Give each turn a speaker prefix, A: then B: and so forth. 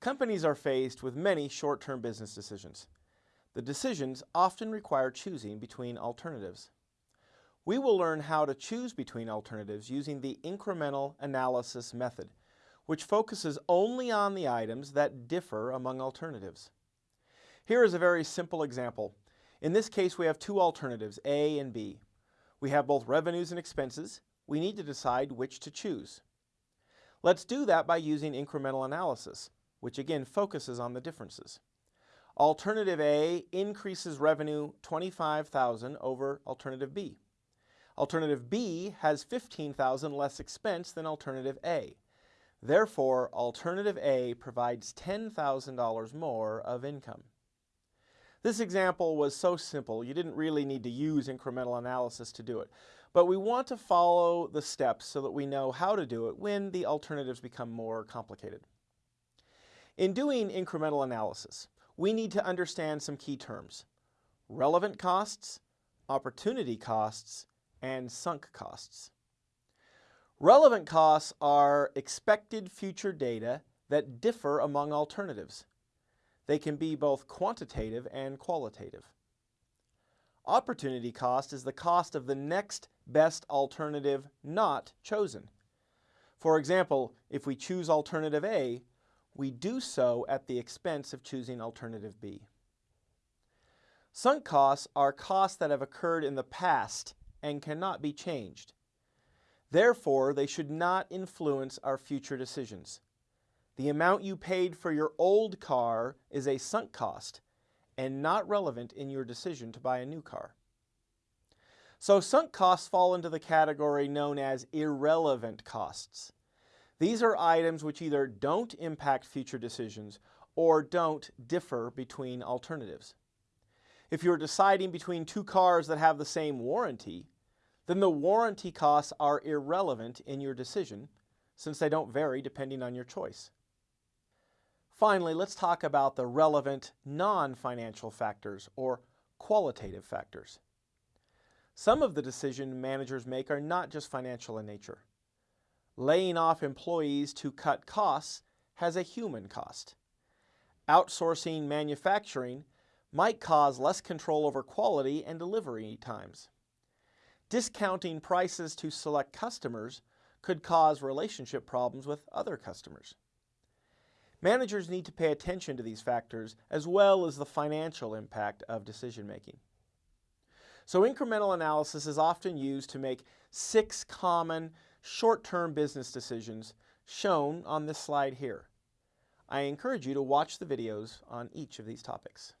A: Companies are faced with many short-term business decisions. The decisions often require choosing between alternatives. We will learn how to choose between alternatives using the incremental analysis method, which focuses only on the items that differ among alternatives. Here is a very simple example. In this case, we have two alternatives, A and B. We have both revenues and expenses. We need to decide which to choose. Let's do that by using incremental analysis which again focuses on the differences. Alternative A increases revenue 25,000 over alternative B. Alternative B has 15,000 less expense than alternative A. Therefore, alternative A provides $10,000 more of income. This example was so simple, you didn't really need to use incremental analysis to do it. But we want to follow the steps so that we know how to do it when the alternatives become more complicated. In doing incremental analysis, we need to understand some key terms. Relevant costs, opportunity costs, and sunk costs. Relevant costs are expected future data that differ among alternatives. They can be both quantitative and qualitative. Opportunity cost is the cost of the next best alternative not chosen. For example, if we choose alternative A, we do so at the expense of choosing alternative B. Sunk costs are costs that have occurred in the past and cannot be changed. Therefore, they should not influence our future decisions. The amount you paid for your old car is a sunk cost and not relevant in your decision to buy a new car. So sunk costs fall into the category known as irrelevant costs. These are items which either don't impact future decisions or don't differ between alternatives. If you're deciding between two cars that have the same warranty, then the warranty costs are irrelevant in your decision since they don't vary depending on your choice. Finally, let's talk about the relevant non-financial factors or qualitative factors. Some of the decisions managers make are not just financial in nature. Laying off employees to cut costs has a human cost. Outsourcing manufacturing might cause less control over quality and delivery times. Discounting prices to select customers could cause relationship problems with other customers. Managers need to pay attention to these factors as well as the financial impact of decision making. So incremental analysis is often used to make six common short-term business decisions shown on this slide here. I encourage you to watch the videos on each of these topics.